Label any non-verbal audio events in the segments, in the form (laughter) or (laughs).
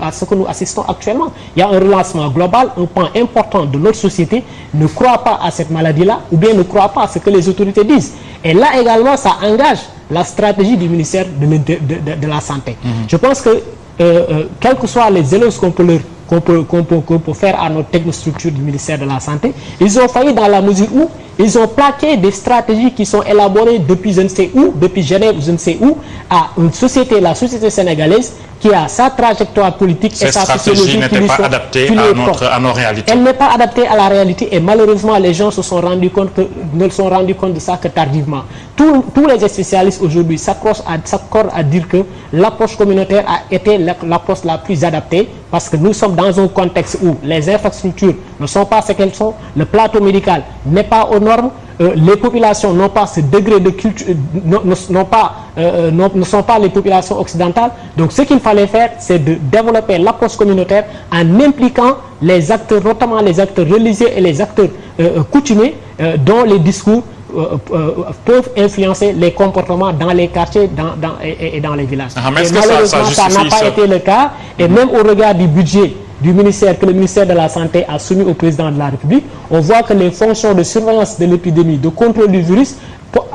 à ce que nous assistons actuellement. Il y a un relancement global, un pan important de notre société ne croit pas à cette maladie-là ou bien ne croit pas à ce que les autorités disent. Et là également, ça engage la stratégie du ministère de, la Santé. Mhm. Je pense que, euh, euh, quels que soient les éloges qu'on peut, peut, peut, faire à notre technostructure du ministère de la Santé, ils ont failli dans la mesure où ils ont plaqué des stratégies qui sont élaborées depuis je ne sais où, depuis Genève, je ne sais où, à une société, la société sénégalaise, qui a sa trajectoire politique et sa sociologie qui pas adaptée à, nos réalités. Elle n'est pas adaptée à la réalité et malheureusement les gens se sont rendus compte que, ne se sont rendus compte de ça que tardivement. Tous, tous les spécialistes aujourd'hui s'accordent à, à dire que l'approche communautaire a été l'approche la plus adaptée parce que nous sommes dans un contexte où les infrastructures ne sont pas ce qu'elles sont, le plateau médical n'est pas aux normes, euh, les populations n'ont pas ce degré de culture, euh, pas, euh, ne sont pas les populations occidentales. Donc ce qu'il fallait faire, c'est de développer l'approche communautaire en impliquant les acteurs, notamment les acteurs religieux et les acteurs coutumiers, dont les discours peuvent influencer les comportements dans les quartiers dans, et, dans les villages. Ah, malheureusement, ça n'a pas été le cas. Et même au regard du budget du ministère que le ministère de la Santé a soumis au président de la République, on voit que les fonctions de surveillance de l'épidémie, de contrôle du virus,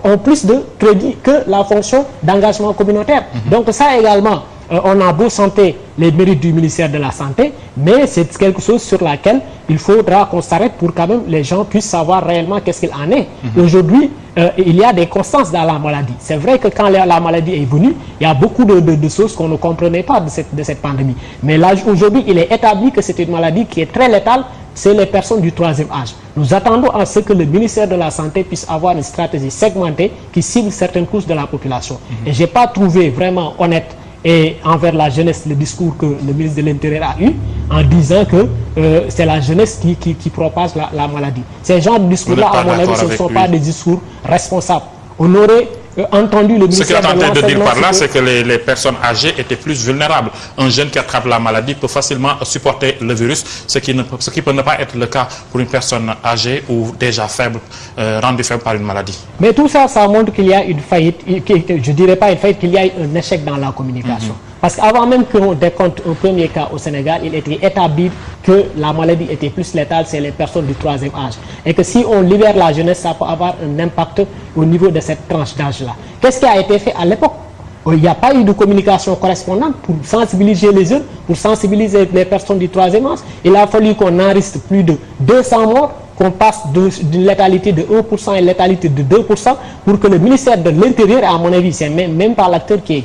ont plus de crédit que la fonction d'engagement communautaire. Mhm. Donc ça également, euh, on a beau santé les mérites du ministère de la Santé, mais c'est quelque chose sur laquelle il faudra qu'on s'arrête pour quand même les gens puissent savoir réellement qu'est-ce qu'il en est. Mhm. Aujourd'hui, euh, il y a des constances dans la maladie. C'est vrai que quand la, maladie est venue, il y a beaucoup de, choses qu'on ne comprenait pas de cette, de cette pandémie. Mais là, aujourd'hui, il est établi que c'est une maladie qui est très létale, c'est les personnes du troisième âge. Nous attendons à ce que le ministère de la Santé puisse avoir une stratégie segmentée qui cible certaines couches de la population. Mhm. Et je n'ai pas trouvé vraiment honnête et envers la jeunesse le discours que le ministre de l'Intérieur a eu en disant que euh, c'est la jeunesse qui, qui, propage la, maladie. Ces gens de discours-là, à mon avis, ce ne sont pas des discours responsables. On aurait entendu le Ce qu'il est en train de dire par là, c'est que les, personnes âgées étaient plus vulnérables. Un jeune qui attrape la maladie peut facilement supporter le virus, ce qui, ne, ce qui peut ne pas être le cas pour une personne âgée ou déjà faible, euh, rendue faible par une maladie. Mais tout ça, ça montre qu'il y a une faillite, je ne dirais pas une faillite, qu'il y a un échec dans la communication. Parce qu'avant même qu'on décompte un premier cas au Sénégal, il était établi que la maladie était plus létale, c'est les personnes du troisième âge. Et que si on libère la jeunesse, ça peut avoir un impact au niveau de cette tranche d'âge-là. Qu'est-ce qui a été fait à l'époque? Il n'y a pas eu de communication correspondante pour sensibiliser les jeunes, pour sensibiliser les personnes du troisième âge. Il a fallu qu'on enregistre plus de 200 morts, qu'on passe d'une létalité de 1% à une létalité de 2%, pour que le ministère de l'Intérieur, à mon avis, c'est même, même pas l'acteur qui,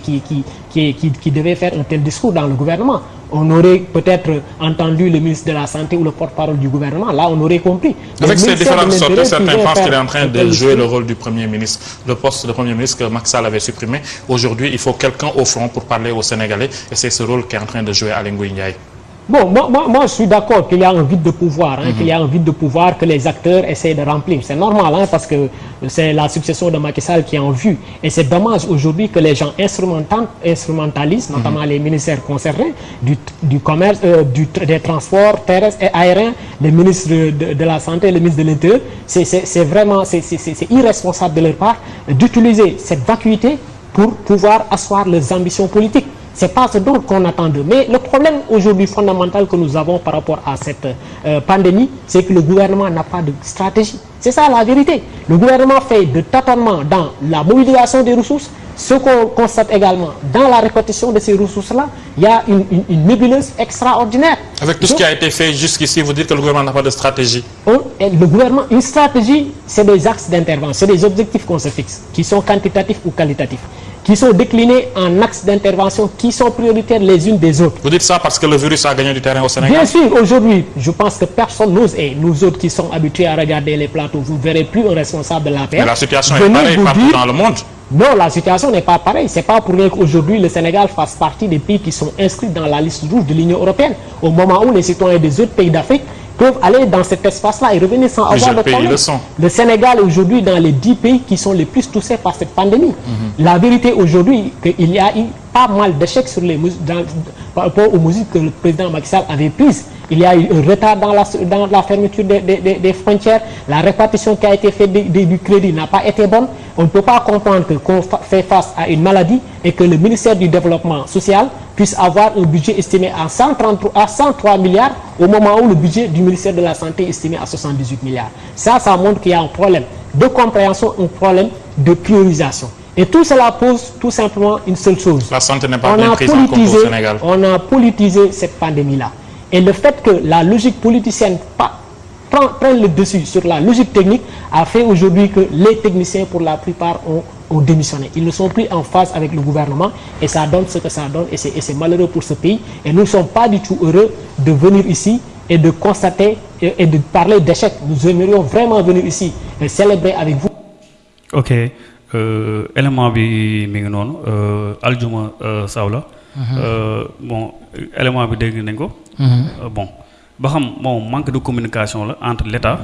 devait faire un tel discours dans le gouvernement. On aurait peut-être entendu le ministre de la Santé ou le porte-parole du gouvernement. Là, on aurait compris. Avec ces différentes sorties, certains pensent qu'il est en train de jouer le rôle du Premier ministre. Le poste de Premier ministre que Maxal avait supprimé. Aujourd'hui, il faut quelqu'un au front pour parler aux Sénégalais. Et c'est ce rôle qu'est en train de jouer Alain Ndiaye. Bon, moi, moi, je suis d'accord qu'il y a un vide de pouvoir, hein, qu'il y a un vide de pouvoir que les acteurs essaient de remplir. C'est normal, hein, parce que c'est la succession de Macky Sall qui est en vue. Et c'est dommage aujourd'hui que les gens instrumentalisent, notamment les ministères concernés, du, commerce, euh, du, des transports terrestres et aériens, les ministres de, la Santé, les ministres de l'Intérieur. C'est vraiment irresponsable de leur part d'utiliser cette vacuité pour pouvoir asseoir leurs ambitions politiques. C'est pas ce dont qu'on attend d'eux. Mais le problème aujourd'hui fondamental que nous avons par rapport à cette euh, pandémie, c'est que le gouvernement n'a pas de stratégie. C'est ça la vérité. Le gouvernement fait de tâtonnement dans la mobilisation des ressources. Ce qu'on constate également dans la répartition de ces ressources-là, il y a une, une, nébuleuse extraordinaire. Avec tout ce qui a été fait jusqu'ici, vous dites que le gouvernement n'a pas de stratégie Le gouvernement, une stratégie, c'est des axes d'intervention, c'est des objectifs qu'on se fixe, qui sont quantitatifs ou qualitatifs qui sont déclinés en axes d'intervention qui sont prioritaires les unes des autres. Vous dites ça parce que le virus a gagné du terrain au Sénégal? Bien sûr, aujourd'hui, je pense que personne n'ose, et nous autres qui sommes habitués à regarder les plateaux, vous ne verrez plus un responsable de la paix. Mais la situation est pareille partout dans le monde. Non, la situation n'est pas pareille. Ce n'est pas pour rien qu'aujourd'hui le Sénégal fasse partie des pays qui sont inscrits dans la liste rouge de l'Union européenne. Au moment où les citoyens des autres pays d'Afrique peuvent aller dans cet espace-là et revenir sans avoir de problème. Le, Sénégal est aujourd'hui dans les 10 pays qui sont les plus touchés par cette pandémie. Mhm. La vérité aujourd'hui, qu'il y a eu pas mal d'échecs sur les par rapport aux mesures que le président Macky Sall avait prises. Il y a eu un retard dans la, fermeture des, frontières. La répartition qui a été faite du crédit n'a pas été bonne. On ne peut pas comprendre qu'on fait face à une maladie et que le ministère du Développement social puisse avoir un budget estimé à 133, à 103 milliards au moment où le budget du ministère de la Santé est estimé à 78 milliards. Ça, ça montre qu'il y a un problème de compréhension, un problème de priorisation. Et tout cela pose tout simplement une seule chose. La santé n'est pas on bien a prise en compte au politisé, Sénégal. on a politisé cette pandémie-là. Et le fait que la logique politicienne prend- prenne le dessus sur la logique technique a fait aujourd'hui que les techniciens, pour la plupart, ont, ont démissionné. Ils ne sont plus en phase avec le gouvernement et ça donne ce que ça donne et c'est malheureux pour ce pays. Et nous ne sommes pas du tout heureux de venir ici et de constater et, et de parler d'échec. Nous aimerions vraiment venir ici et célébrer avec vous. ok élément bi mi ngi noonu euh, aljuma euh, saw la Euh, bon élément bi dégg nañ ko. Euh, bon ba xam moom manque de communication la entre l'État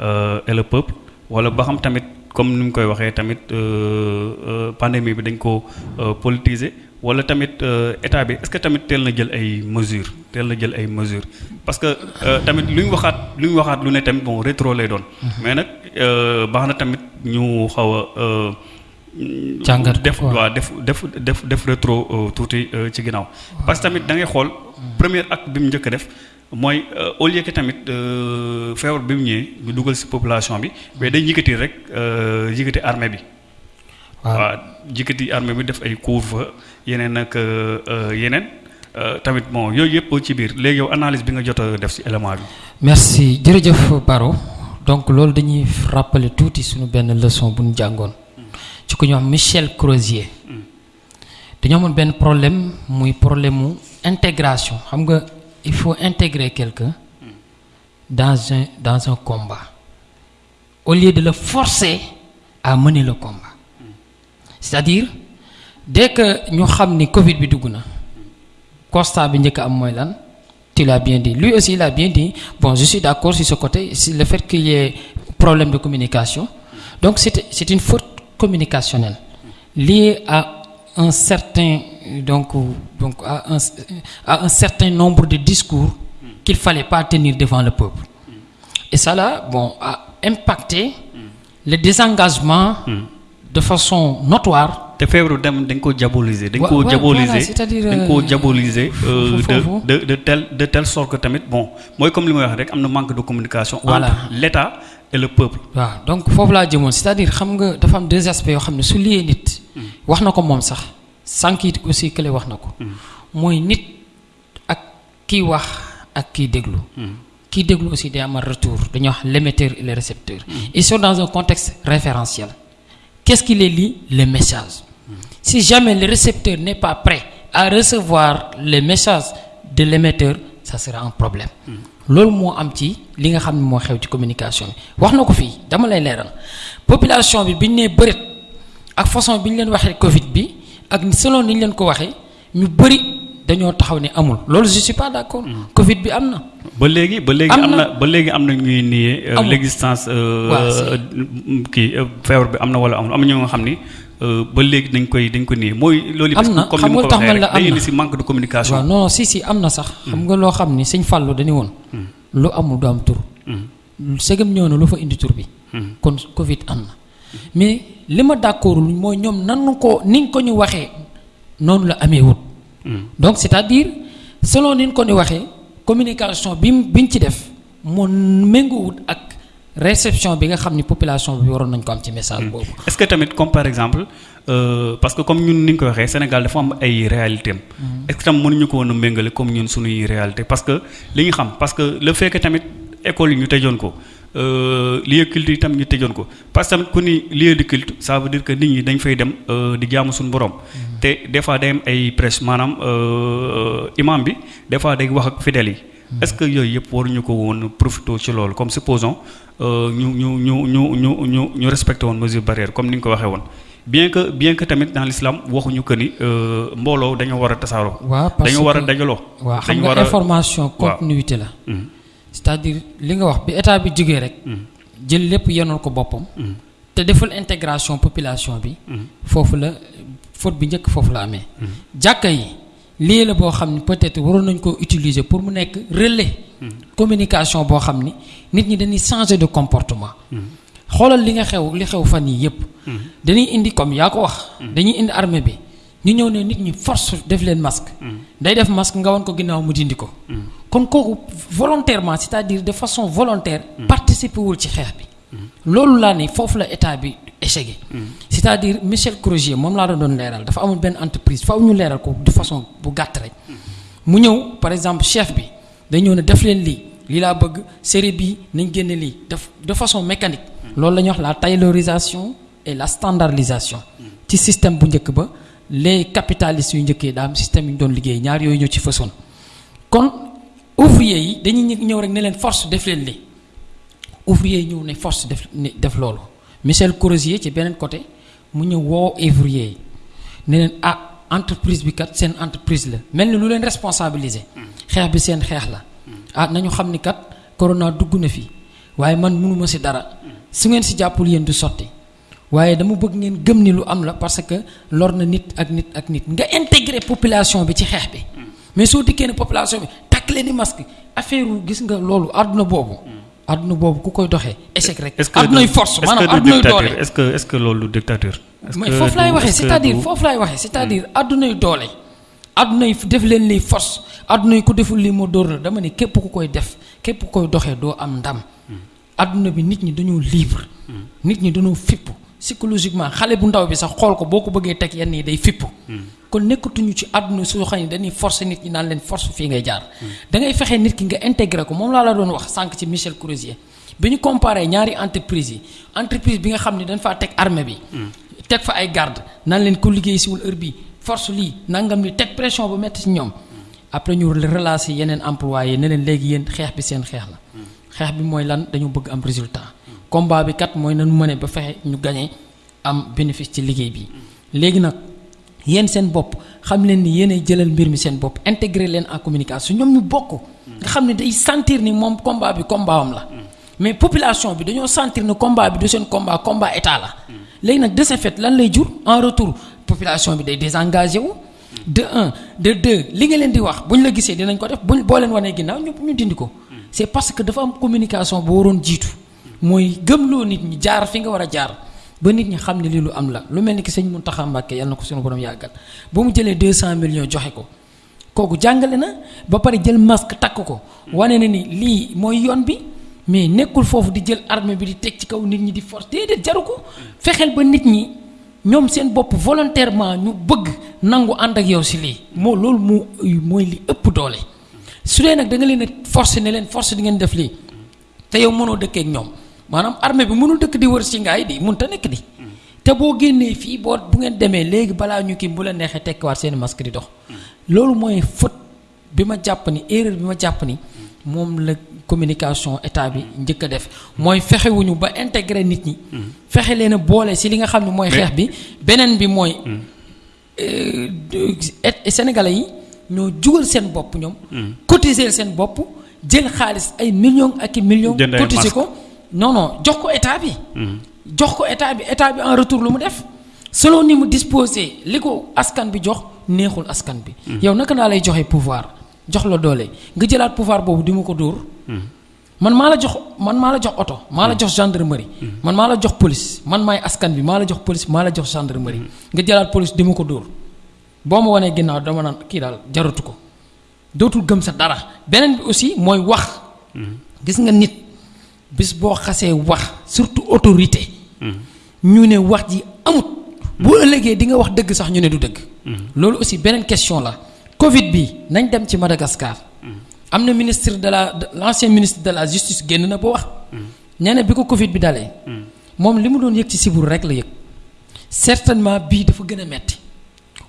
euh, et le peuple wala ba xam tamit comme ni mu koy waxee tamit euh, euh, pandémie bi dañ ko euh, politiser wala tamit euh, état bi est-ce que tamit teel na jël ay mesures teel na jël ay mesures? Parce que euh, tamit lu ñu waxaat lu ñu waxaat lu ne tamit bon rétro lay doon. Mais nag euh, baax na tamit ñu xaw a Jàngat def waaw def def def def rétro tuuti ci ginnaaw. Parce que tamit da ngay xool premier acte bi mu njëkk a def mooy au lieu que tamit feebar bi mu ñëwee ñu dugal ci population bi mais day yëkkati rek yëkkati armée bi. Waaw. Yëkkati armée bi def ay couvre yeneen ak euh, euh, yeneen. Euh, tamit bon yooyu yëpp ci biir. Léegi yow analyse bi nga jot a def ci élément bi. Merci. Jërëjëf Baro. Donc loolu dañuy rappeler tuuti suñu benn leçon bu ñu jàngoon. Ci ñu Michel Crozier. Dañoo amoon benn problème muy problème mu il faut intégrer quelqu'un dans un dans un combat. Au lieu de le forcer à mener le combat. C'est-à-dire dès que ñu xam ni Covid bi dugg na constat bi njëkk a am mooy lan? Tu l'as bien dit. Lui aussi il a bien dit bon je suis d'accord sur ce côté c'est le fait qu'il y ait problème de communication. Donc c'est c'est une faute communicationnelle liée à un certain donc donc à un, à un certain nombre de discours qu'il fallait pas tenir devant le peuple. Et ça là bon a impacté le désengagement de façon notoire te feebaru dem dañ ko diaboliser dañ Wa- ko ouais, diaboliser voilà, c'est-à-dire, dañ ko diaboliser foofu- de foofu. de de telle de telle sorte que tamit bon mooy comme li may wax rek am na manque de communication Voilà. entre l'État et le peuple. Waaw donc foofu laa jëmoon c'est-à-dire xam nga dafa am deux aspects yoo xam ne su liyee nit wax na ko moom sax sànq it aussi kële wax na ko. Mooy nit ak kiy wax ak kiy déglu. Kiy déglu aussi day amal retour dañuy wax l'émetteur et le récepteur. Ils sont dans un contexte référentiel. Qu'est-ce qui les lie? Le message si jamais le récepteur n'est pas prêt à recevoir les messages de l'émetteur ça sera un problème. Loolu moo am ci li nga xam ne moo xew ci communication bi. Wax na ko fii dama lay leeral. Population bi bi ñu nee bëreet ak façon bi ñu leen waxee Covid bi ak selon ni ñu leen ko waxee ñu bëri dañoo taxaw ne amul. Loolu je suis pas d'accord. Covid bi am na. Ba léegi ba léegi Am na- ba léegi am na ñuy nier euh, l'existence euh, euh, kii feebar bi am na wala amul. Am na ñoo nga xam ni ba léegi dañ koy dañ ko mooy loolu Am parce na, que comme xam ni ma nga ko tax waxee man la rek day am indi na. si manque de communication. Waaw non si si am na sax. Xam nga loo xam ni sëñ Fallou dañu woon lu amul du am tur. Segam ñëw na lu fa indi tur bi. Kon Covid am na. Mais li ma d'accordul mooy ñoom nanu ko ni ko ñu waxee noonu la amee wut. Donc c'est-à-dire selon ni ko ñu waxee communication bi mu bi ñu ci def moo méngoowut ak réception bi nga xam ni population bi waroon nañ ko am ci message boobu. Est-ce que tamit comme par exemple euh, parce que comme ñun ni nga ko waxee Sénégal dafa am ay réalité am. Est-ce que tam mënuñu ko woon a méngale comme ñun suñuy réalité parce que li ñu xam parce que le fait que tamit école yi ñu tëjoon ko euh, lieu culte yi tam ñu tëjoon ko parce que tamit ku ni lieu de culte ça veut dire que nit ñi dañ fay dem di jaamu suñu borom. Te des fois day am ay presse maanaam euh, imam bi des fois day wax ak fidèles yi est-ce que yooyu yëpp waruñu ko woon profité ci loolu? Comme supposons ñu ñu ñu ñu ñu ñu ñu respecté woon mesure barrière comme ni nga ko waxee woon. Bien que bien que tamit dans l'islam waxuñu que ni euh, mbooloo dañoo war a tasaaroo. waaw parce dañoo war a que- dajaloo. waaw xam nga information continuité la. Mhm. c'est-à-dire li nga wax bi état bi jógee rek jël lépp yenoon ko boppam. Te deful intégration population bi. Foofu la faute bi njëkk foofu la amee. jàkka yi lii la boo xam peut-être waroon nañ utiliser pour mu nekk relais. communication boo xam ni nit ñi dañuy changer de comportement. xoolal li nga xew li xew fan yii yépp dañuy indi comme yaa ko wax. dañuy indi armée bi ñu ñëw ne nit ñi force def leen masque. day def masque nga ko ginnaaw mu dindi ko. kon kooku volontairement c'est-à-dire de façon volontaire. participer wul ci xeex bi. Loolu laa ne foofu la état bi échec c'est-à-dire Michel Crozier moom laa doon doon leeral dafa amul benn entreprise faaw ñu leeral ko de façon bu gàtt rek. mu ñëw par exemple chef bi day ñëw ne def leen lii lii laa bëgg série bi nañ génne lii def de façon mécanique. loolu la ñuy wax la taylorisation et la standardisation. ci système bu njëkk ba les capitalistes yu njëkkee daa am système yu ñu doon liggéey ñaar yooyu ñoo ci fësoon. Kon ouvrier yi dañuy ñëw rek ne leen force def leen lii ouvrier ñëw ne force def def loolu. Michel Crozier ci beneen côté mu ñëw ouvrier ne ah entreprise bi kat seen entreprise la. Mel ni responsabiliser. Xeex bi seen xeex la. Ah nañu xam corona dugg na fi. Waaye man mënuma ci dara. Su ngeen ci jàppul yéen du sotti. Waaye dama bëgg ngeen gëm ni lu am parce que lor na nit ak nit ak intégrer population bi ci xeex bi. Mais soo dikkee ne population bi takk leen masque. Affaire gis. Àdduna boobu ku koy doxee échec rek. que force maanaam àddunay doole est-ce que est-ce que loolu dictature? est-ce mais que foofu laay waxee est-ce que c'est-à-dire du- foofu laay waxee c'est-à-dire àddunay doole. àddunay def leen lii force àddunay ku deful lii moo dóor la dama ne képp ku koy def képp ku koy doxee doo am ndam. àdduna bi nit ñi dañoo libre. nit ñi dañoo fippu psychologiquement xale bu ndaw bi sax xool ko boo ko bëggee teg yenn yi day fipp kon nekkatuñu ci àdduna soo xam ne dañuy forcer nit ñi naan leen force fii ngay jaar. da ngay fexe nit ki nga intégrer ko moom laa la doon wax sànq ci Michel Crozier bi ñu comparé ñaari entreprise yi entreprise bi nga xam ne dañ faa teg armée bi. teg fa ay garde naan leen ko liggéey siwul heure bi force lii nangam li teg pression bu metti ci ñoom. après ñu relancer yeneen employés ne leen léegi yéen xeex bi seen xeex la. xeex bi mooy lan dañu bëgg am résultat. Combat bi kat mooy nañu mëne ba fexe ñu gagné am bénéfice ci liggéey bi. léegi nag yéen seen bopp xam leen ni yéenay jëlal mbir mi seen bopp intégrer leen en communication ñoom ñu bokk. nga xam ne day sentir ni moom combat bi combat am la. mais population bi dañoo sentir ne combat bi du seen combat combat état la. léegi nag de ce fait lan lay jur? En retour population bi day désengagé wu. de un de deux li nga leen di wax bu ñu la gisee dinañ ko def buñ boo leen wanee ginnaaw ñu ñu dindi ko. c'est parce que dafa am communication bu waroon jiitu. Mooy gëmloo nit ñi jaar fi nga war a jaar. Ba nit ñi xam ne lii lu am la. Lu mel ni ki sëñ Mountakha Mbacké yàlla na ko suñu borom yàggal. Ba mu jëlee 200 millions joxe ko. Kooku jàngale na ba pare jël masque takk ko. Wane na ni lii mooy yoon bi mais nekkul foofu di jël armée bi di teg ci kaw nit ñi di force. Déedéet jaru ko. Fexeel ba nit ñi ñoom seen bopp volontairement ñu bëgg nangu ànd ak yow si lii. Moo loolu moo mooy li ëpp doole. Su dee nag da nga leen a forcer ne leen force di ngeen def lii. Te yow ak ñoom maanaam armée bi mënul dëkk di wër si ngaay di mënut a nekk di. Te boo génnee fii boo bu ngeen demee léegi balaa ñu kii bu la neexee tekkiwaat seen masque di dox. Loolu mooy faute bi ma jàpp ni erreur bi ma jàpp ni moom la communication état bi njëkk a def. Mooy fexewuñu ba intégrer nit ñi. Fexe leen a boole si li nga xam ne mooy xeex bi. Beneen bi mooy euh, sénégalais yi ñoo jugal seen bopp ñoom. Cotiser seen bopp jël xaalis ay millions ak i millions cotiser ko non non jox ko état bi. Jox ko état bi état bi en retour lu mu def. Selon ni mu disposé li ko askan bi jox neexul askan bi. Yow naka lay joxe pouvoir? Jox la doole. Nga jëlaat pouvoir boobu di ma ko man maa la jox man maa la jox oto maa jox gendarmerie. Man maa jox police. Man maay askan bi maa jox police maa la jox gendarmerie. Nga jëlaat police di ma ko dóor. Boo ma wanee ginnaaw dama naan kii daal jaratu gëm sa dara. Beneen bi aussi mooy wax. Gis nga nit bis boo xasee wax surtout autorité ñu ne wax ji amut. Bu ëllëgee di nga wax dëgg sax ñu ne du dëgg. Loolu aussi beneen question la. Covid bi nañ dem ci Madagascar. Am na ministre de la de- l'ancien ministre de la justice génn na ba wax. Nee na bi ko covid bi dalee. Moom li mu doon yëg ci siburu rek la yëg. Certainement bii dafa gën a metti.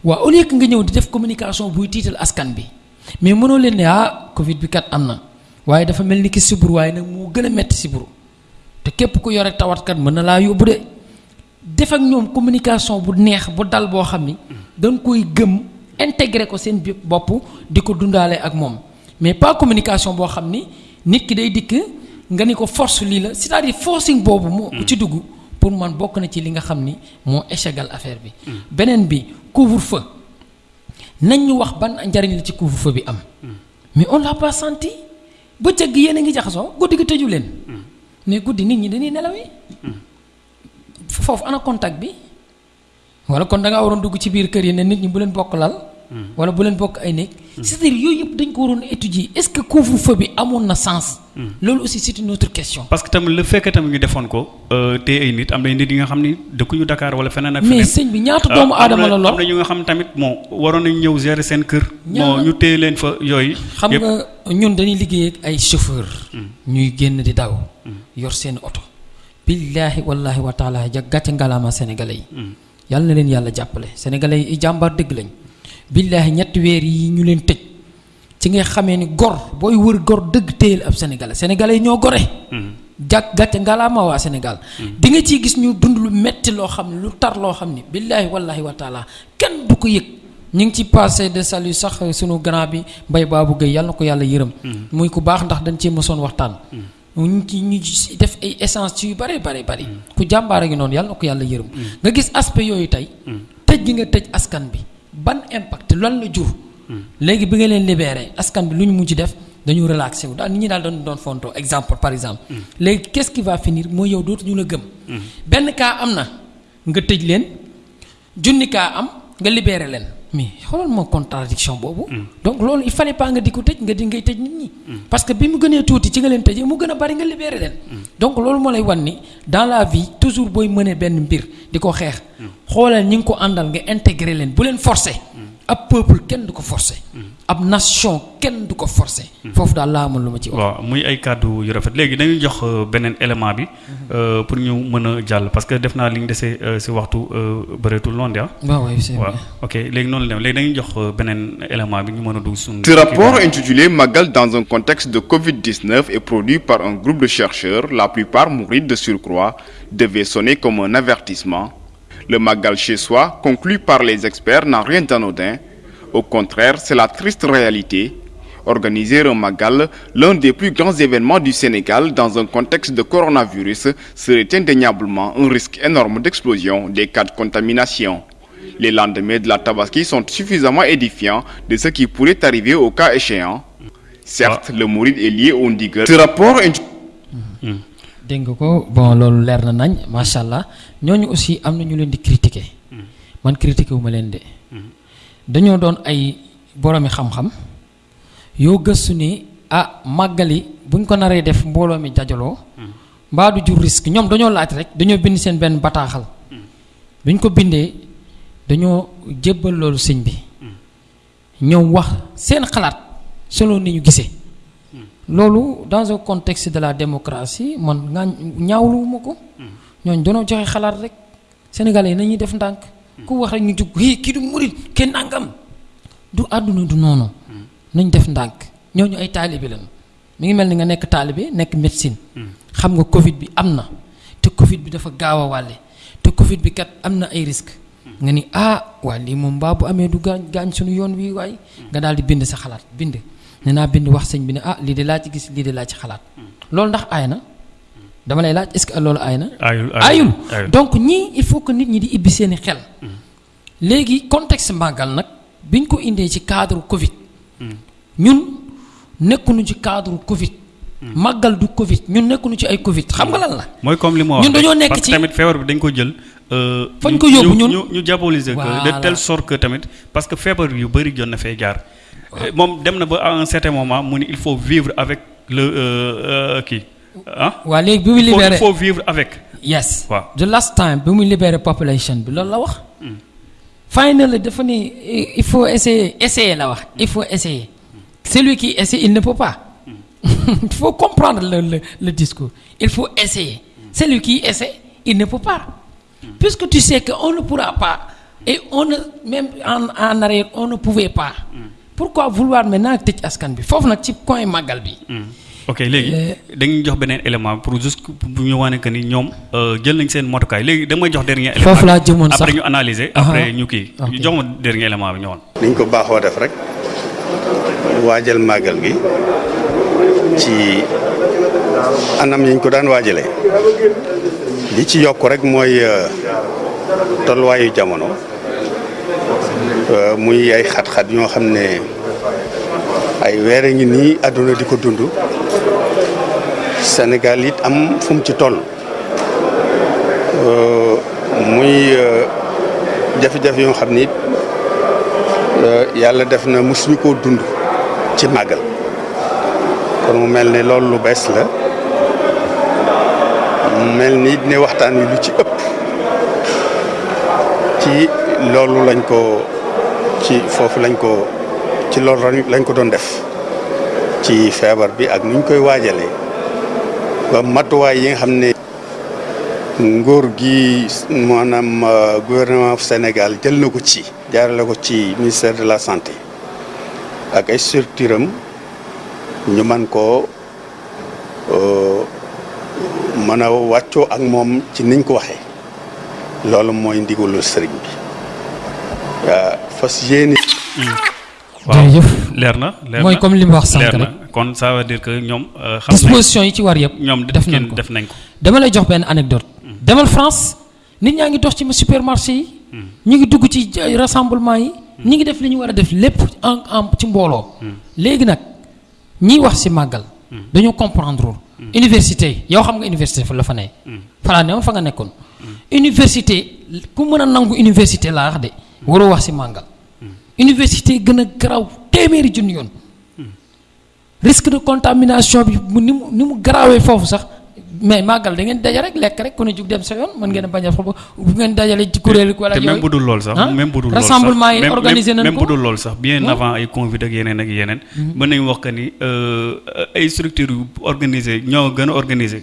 Waaw au lieu que nga ñëw di def communication buy tiital askan bi mais mënoo leen ne ah Covid bi kat am na waaye dafa mel ni ki sibur waaye nag moo gën a metti sibur te képp ku yore tawatkat mën na laa yóbbu de. def ak ñoom communication bu neex bu dal boo xam ni dañ koy gëm intégrer ko seen bopp di ko dundaale ak moom. mais pas communication boo xam ni nit ki day dikk nga ni ko force lii la c'est-à-dire forcing boobu moo ci dugg pour man bokk na ci li nga xam ni moo échegal affaire bi. beneen bi couvre-feu. nañ ñu wax ban njariñ la ci couvre-feu bi am. Mais on l'a pas senti. Bëccëg gi yéen a ngi jaxasoo guddi gi tëju leen. Mais guddi nit ñi dañuy nelaw yi. Foofu ana contact bi? Wala kon da ngaa waroon dugg ci biir kër yi ne nit ñi bu leen bokk lal wala bu leen bokk ay néeg. C'est-à-dire yooyu yëpp dañ ko waroon étudier. Est-ce que couvre-feu bi amoon na sens? Loolu aussi c'est une autre question. Parce que tamit le fait que tamit ñu defoon ko te ay nit am na nit yi nga xam ni dëkkuñu Dakar wala feneen ak feneen. mais sëñ bi ñaata doomu aadama la am lool na ñu nga xam tamit bon waroon nañu ñëw gérer seen kër. Bon ñu téye leen fa yooyu xam nga ñun dañuy liggéey ak ay chauffeur. Ñuy génn di daw. Yor seen oto. Billaahi wallaahi wa taala ja gàcce ngalaama sénégalais yi. Yàlla na leen yàlla jàppale. Sénégalais yi jàmbaar dëgg lañ. Billaahi ñetti weer yi ñu leen tëj. Ci nga xamee ni gor booy wër gor dëgg téyel ab sénégalais. Sénégalais yi ñoo gore. Jàkk gàcce ngalaama waa sénégal. Di nga ciy gis ñu dund lu metti loo xam ne lu tar loo xam ni billaahi wallaahi wa taala kenn du ko yëg. Ñu ngi ci passé de salut sax sunu grand bi mbay baa Gueye yàlla na ko yàlla yërëm. Muy ku baax ndax dañ cee mosoon waxtaan. Ñu ci ñu ci def ay essence ci yu bare bare bari ku a ngi noonu yàlla na ko yàlla yërëm. Nga gis aspect yooyu tey. Tëj gi nga tëj askan bi. Ban impact lan la jur. Léegi bi nga leen libéré askan bi lu ñu mujj def dañu relaxé wu. Daal nit ñi daal doon doon fonto exemple par exemple. Léegi qu'est-ce qui va finir? Mooy yow dootu ñu la gëm. Benn cas am na nga tëj leen junni cas am nga libéré leen mais xoolal moo contradiction boobu. Donc loolu il fallait pas nga di ko tëj nga di ngay tëj nit ñi. Parce que bi mu gënee tuuti ci nga leen tëjee mu gën a bari nga libéré leen. Donc loolu moo lay wan ni dans la vie toujours booy mënee benn mbir di ko xeex. Xoolal ñi ko àndal nga intégré leen bu leen forcé ab peuple kenn du ko forcé ab nation kenn du ko forcé foofu daal laa amoon lu ma ci wax waaw muy ay kàddu yu rafet léegi dañuy jox euh, beneen élément bi euh, pour ñu mën a jàll parce que def naa li ñu desee euh, si waxtu bëreetul loon de ah. waaw waaw ok léegi noonu la léegi dañuy jox beneen élément bi ñu mën a dugg suñu. Ce rapport intitulé Magal dans un contexte de Covid-19 est produit par un groupe de chercheurs, la plupart mourides de surcroît, devait sonner comme un avertissement. Le Magal chez soi, conclu par les experts, n'a rien d'anodin. Au contraire, c'est la triste réalité. Organiser un Magal, l'un des plus grands événements du Sénégal dans un contexte de coronavirus, serait indéniablement un risque énorme d'explosion des cas de contamination. Les lendemains de la Tabaski sont suffisamment édifiants de ce qui pourrait arriver au cas échéant. Certes, le mouride est lié au ndigal. Ce rapport dégg nga ko? Bon loolu leer na nañ macha allah ñooñu aussi am na ñu leen di critiquer man critiquer wu ma leen de dañoo doon ay boroomi xam-xam yoo gëstu ni ah màggali buñ ko naree def mbooloo mi dajaloo mbaa du jur risque. Ñoom dañoo laaj rek dañoo bind seen benn bataaxal. Biñ ko bindee dañoo jébbal loolu sëñ bi. Ñoom wax seen xalaat selon ni ñu gisee. Loolu dans un contexte de la démocratie man nga ñaawluwuma ko. Ñooñ dañoo joxe xalaat rek. Sénégalais yi nañuy def ndànk. Ku wax rek ñu jug hii kii du murit kenn nangam. Du àdduna du noonu nañ def ndànk. Ñooñu ay taalibe lañu. Mi ngi mel ni nga nekk taalibe nekk médecine. Xam nga covid bi am na. Te covid bi dafa gaaw a wàlle. Te covid bi kat am na ay risques. Nga ni ah waa lii moom mbaa bu amee du gaañ gaañ suñu yoon wi waay. Nga daal di bind sa xalaat bind. Ne naa bind wax sëñ bi ne ah lii de laa ci gis lii de laa ci xalaat. Loolu ndax aay na? Dama lay laaj est-ce que loolu aay na? Ayul ayul donc ñii il faut que nit ñi di ibbi seeni xel. Léegi contexte màggal nag biñ ko indee ci cadre Covid. Ñun nekkuñu ci cadre Covid. Màggal du Covid. Ñun nekkuñu ci ay Covid. Xam nga lan la? Mooy comme li ma wax ñun dañoo nekk parce que ci- tamit feebar bi dañ ko jël. euh, Fañ ko yóbbu ñu- ñun. ñu ñu diaboliser que de telle sorte que tamit parce que feebar yu bëri jot na fee jaar. Euh, moom dem na ba à un certain moment mu ni il faut vivre avec le euh, kii. Waa léegi bi mu il faut libéré. il faut vivre avec. yes. Waaw. the last time bi mu libéré population bi loolu la wax. Finally dafa ni il faut essayer essayer la wax. Il faut essayer. Celui qui essaie il ne peut pas. (laughs) Il faut comprendre le, le, le discours. Il faut essayer. Celui qui essaie il ne peut pas. Puisque tu sais que on ne pourra pas et on ne même en en arrière on ne pouvait pas. Pourquoi vouloir maintenant tëj askan bi? Foofu nag ci coin màggal bi ok léegi dañuy jox beneen élément pour juste bu ñu wane que ni ñoom euh, jël nañ seen motukaay léegi damay jox dernier élément. Foofu laa jëmoon sax. après ñu analyser. Après ñu kii Ok. jox ma dernier élément bi ñëwoon. niñ ko baaxoo def rek waajal màggal gi ci anam yiñ ko daan waajalee li ci yokk rek mooy tolluwaayu jamono muy ay xat-xat ñoo xam ne ay weer ngi nii àdduna di ko dund Sénégal it am fu mu ci toll. Muy jafe-jafe yoo xam ni yàlla def na mosuñu koo dund ci màggal. Kon mu mel ne lu bees la. Mu mel ni ne waxtaan wi lu ci ëpp ci loolu lañ ko ci foofu lañ ko ci loolu lañ ko doon def ci feebar bi ak nuñ koy waajalee matuwaay yi nga xam ne nguur gi maanaam gouvernement Sénégal jël na ko ci jaarale ko ci ministère de la santé ak ay structure am ñu man koo mën a wàccoo ak moom ci niñ ko waxee. Loolu mooy ndigalu sëriñ bi. Fas yéene. Jërëjëf. Leer na leer mooy na comme li mu wax sànq na. rek kon ça veut dire que ñoom euh, xam disposition yi ci war yëpp ñoom def nañ ko. def nañ ko. Dama lay jox benn anecdote. Demal France nit ñaa ngi dox ci supermarché yi. Ñu ngi dugg ci rassemblement yi. Ñi ngi def li ñu war a def lépp en en ci mbooloo. Léegi nag ñiy wax si màggal dañoo comprendre université yow xam nga université fa la fa ne. Falaa ne woon fa nga nekkoon. Université ku mën a nangu université laa wax de waroo wax si màggal. Université gën a garaw téeméeri junni yoon risque de contamination bi mu ni mu ni mu garaawee foofu sax mais màggal da ngeen daje rek lekk rek ku ne jug dem sa yoon mën ngeen a bañ a fa bu ngeen dajale ci kuréel wala te même yooyu. bu dul lool sax ah? même bu dul lool sax rassemblement yi organisé nañ même bu dul lool sax bien Ah. avant ay Covid ak yeneen ak yeneen mën nañu wax que ni euh, ay structures yu organisé ñoo gën a organisé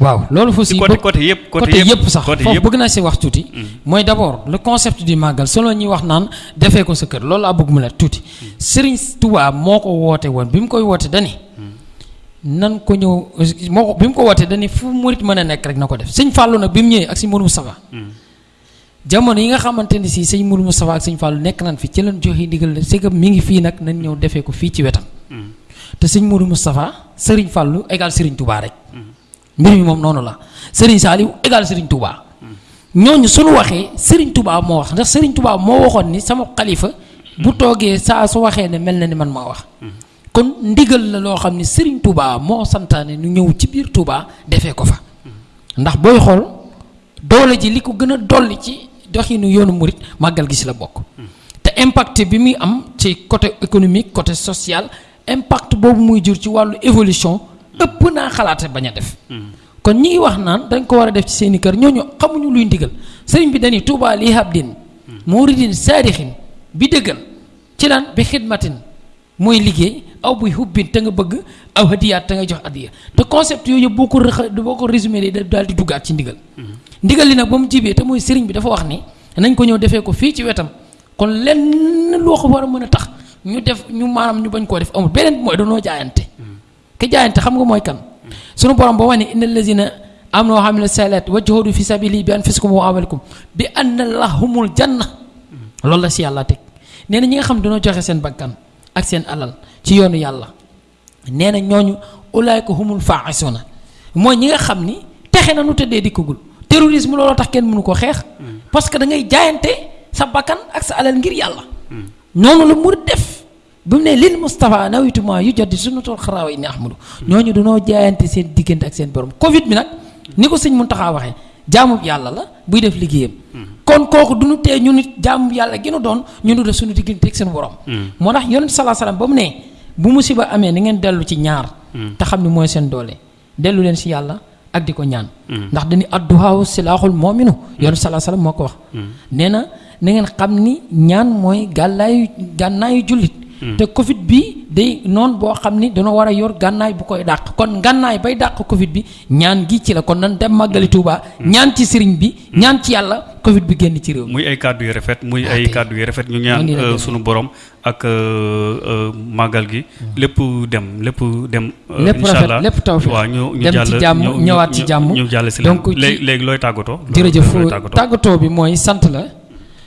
waaw. Loolu fa si côté côté yëpp côté yëpp sax côté foofu yëpp. bëgg naa si wax tuuti. Mooy d' abord le concept du màggal solo ñuy wax naan defee ko sa kër loolu laa bëgg mu la tuuti. Serigne Touba moo ko woote woon bi mu koy woote dani nan ko ñëw moo ko bi mu ko wootee dani fu murit mën a nekk rek na ko def. Sëñ Fallou nag bi mu ñëwee ak sëñ Mourou Moustapha. Jamono yi nga xamante si sëñ Mourou Moustapha ak sëñ Fallou nekk nan fi ci leen joxe ndigal la c'est que mi ngi fii nag nañ ñëw defee ko fii ci wetam. Te sëñ Mourou Moustapha Serigne Fallou égal Serigne Touba rek mbir mi moom noonu la. Serigne Saliou égal Serigne Touba. Ñooñu suñu waxee Serigne Touba moo wax. Ndax Serigne Touba ni sama xalifa bu toogee saa su waxee ne ni man maa wax. Kon ndigal la loo xam ne Serigne Touba moo santaane nu ñëw ci biir Touba defee ko fa. Ndax doole ji li ko a dolli ci murit impact bi muy am ci côté économique côté social impact boobu muy jur ci ëpp naa xalaate bañ a def. Kon ñi ngi wax naan dañ ko war a def ci seeni kër ñooñu xamuñu luy ndigal. sëriñ bi dañuy Touba li habdin muridin saadixin bi dëggal ci lan? Bi xidmatin mooy liggéey aw buy hubbin te nga bëgg aw hadiyaat te nga jox adiya te concept yooyu yëpp boo ko rëxa boo ko résumé day daal di duggaat ci ndigal. Ndigal li nag ba mu jibee te mooy sëriñ bi dafa wax ni nañ ko ñëw defee ko fii ci wetam. kon lenn loo ko war a mën a tax ñu def ñu maanaam ñu bañ koo def amul. beneen mooy danoo jaayante. Ke jaayante xam nga mooy kan? Sunu borom ba wax ne inna allazina amanu wa amilu salat wa jahadu fi sabili bi anfusikum wa amwalikum bi anna lahumul janna. Loolu la si yàlla teg. Nee na ñi nga xam dañoo joxe seen bakkan ak seen alal ci yoonu yàlla nee na ñooñu ulaayka humul faaxisuna mooy ñi nga xam ni texe na nu tëddee dikkagul. Terrorisme looloo tax kenn mënu ko xeex. Parce que da ngay jaayante sa bakkan ak sa alal ngir yàlla. Noonu la murid def bi mu ne lil Moustapha nawituma yu jot di sunnatul xaraawa yi ni ahmadu. Ñooñu dañoo jaayante seen diggante ak seen borom. Covid bi nag ni ko sëñ Muntaxa waxee jaamu yàlla la buy def liggéeyam. Kon kooku du ñu tee ñu nit jaamu yàlla gi nu doon ñu nu def suñu diggante ak seen borom. Moo tax yonent salaa salaam ba mu ne bu musiba amee na ngeen dellu ci ñaar te xam ni mooy seen doole. Dellu leen si yàlla ak di ko ñaan. Ndax dañuy adduhaaw silaaxul moominu yonent salaa salaam moo ko wax. Nee na na ngeen xam ni ñaan mooy gàllaayu gànnaayu jullit te Covid bi day noonu boo xam ni dañoo war a yor gànnaay bu koy dàq. kon gànnaay bay dàq Covid bi ñaan gi ci la. kon nan dem màggali Tuuba ñaan ci sëriñ bi ñaan ci yàlla Covid bi génn ci réew mi. muy ay kàddu yu rafet muy ay kàddu yu rafet. Ñu ñaan euh, sunu borom ak euh, euh, màggal gi. Lépp dem lépp dem. lépp rafet lépp tawfeex waaw ñu ñu dem ci jàmm ñëwaat ci jàmm. ñu jàll si léegi léegi looy tàggatoo. jërëjëf tàggatoo bi mooy sant la.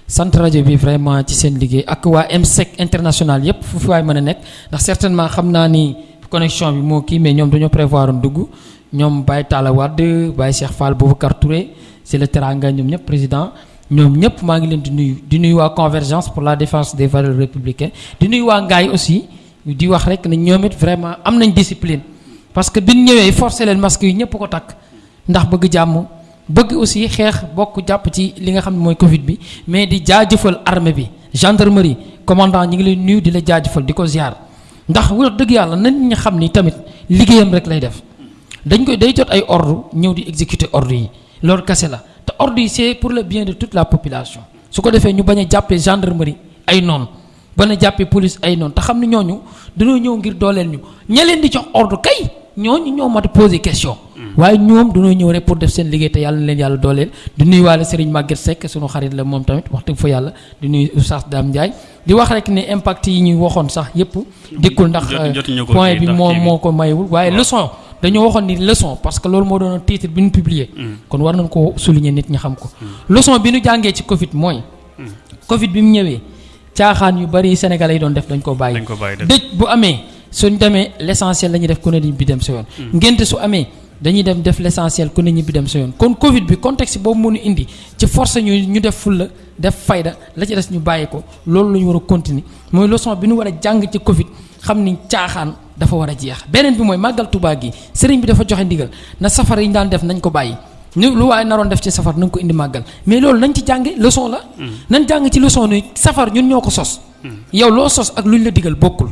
Sant rajo bi vraiment ci seen liggéey ak waa MSEC international yépp fu fi waay mën a nekk. Ndax certainement xam naa ni connexion bi moo kii mais ñoom dañoo prévoir dugg. Ñoom Baye Talla Wade Baye Cheikh Fall Boubacar Touré c'est le teranga ñoom ñëpp président. Ñoom ñëpp maa ngi leen di nuyu. Di nuyu waa convergence pour la défense des valeurs républicaines. Di nuyu waa Ngaay aussi di wax rek ne ñoom it vraiment am nañ discipline. Parce que biñ ñëwee forcé leen masque yi ñëpp ko takk. Ndax bëgg jàmm bëgg aussi xeex bokk jàpp ci li nga xam ne mooy Covid bi mais di jaajëfal armée bi gendarmerie commandant ñi ngi leen nuyu di la jaajëfal di ko ziar. Ndax wax dëgg yàlla nañ ñu xam ni tamit liggéeyam rek lay def. Dañ koy day jot ay ordre ñëw di exécuter ordre yi. Loolu kese la. Te ordre yi c'est pour le bien de toute la population. Su ko defee ñu bañ a jàppee gendarmerie ay noonu bañ a jàppee police ay noonu. Te xam ne ñooñu dañoo ñëw ngir dooleel ñu. Ña leen di jox ordre ñooñu ñoo mat a poser question. waaye ñoom dañoo ñëw rek pour def seen liggéey te yàlla na leen yàlla dooleel. di nuyuwaale Serigne Maguette Seck sunu xarit la moom tamit wax dëgg fa yàlla di nuyu Oustaz Dame Ndiaye. di wax rek ne impact yi ñuy waxoon sax yépp dikkul ndax ko point bi moo moo ko mayewul waaye leçon dañoo waxoon ni leçon parce que loolu moo doon titre bi ñu publier. Kon war nañ ko souligner nit ñi xam ko. Leçon bi ñu jàngee ci Covid mooy Covid bi mu ñëwee caaxaan yu bari Sénégalais yi doon def dañ ko bàyyi. Dëj bu amee suñ demee l'essentiel la ñuy def ku ne ñibbi dem sa yoon. Ngénte su amee dañuy dem def l'essentiel ku ne ñibbi dem sa yoon. Kon Covid bi contexte boobu mënu indi ci force ñu ñu def fulla def fayda la ci des ñu bàyyi ko loolu la ñu war a continuer. Mooy leçon bi ñu war a jàng ci Covid xam ni caaxaan dafa war a jeex. Beneen bi mooy màggal Tuubaa gi sëriñ bi dafa joxe ndigal na safar yi daan def nañ ko bàyyi. Ñu lu waaye naroon def ci safar nañ ko indi màggal. Mais loolu nañ ci jànge leçon la. Nañ jàng ci leçon ni safar ñun ñoo ko sos. Yow loo sos ak lu ñu la digal bokkul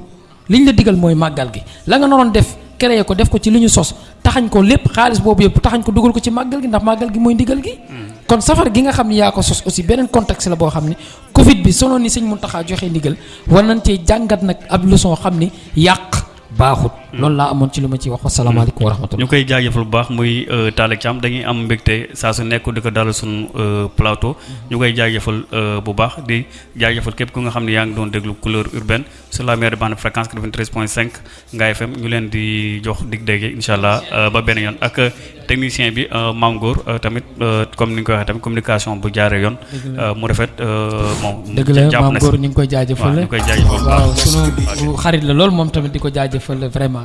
li ñu la digal mooy màggal gi. La nga naroon def créé ko def ko ci li ñu sos taxañ ko lépp xaalis boobu yëpp taxañ ko dugal ko ci màggal gi ndax màggal gi mooy ndigal gi. Kon safar gi nga xam ni yaa ko sos aussi beneen contexte la boo xam ni Covid bi sonoon ni sëñ Muntaxa joxe ndigal war nañ cee jàngat nag ab leçon xam ni yàq baaxut. Loolu laa amoon ci lu ma ciy wax. Wasalaamaaleykum wa rahmatullah. Ñu koy jaajëfal bu baax muy Talla Thiam. Dañuy am mbégte saa su nekk di ko dalal suñu plateau. Ñu koy jaajëfal bu baax di jaajëfal képp ku nga xam ne yaa ngi doon déglu couleur urbaine sur la meilleure bande fréquence 93.5 Ngaye FM ñu leen di jox dig dégg incha allah ba benn yoon. Ak technicien bi Mame Goor tamit comme ni nga ko waxee tamit communication bu jaaree yoon. Mu rafet moom dëgg la góor ñu ngi koy jaajëfal. Ñu koy jaajëfal bu waaw sunu xarit la loolu moom tamit di ko jaajëfal vraiment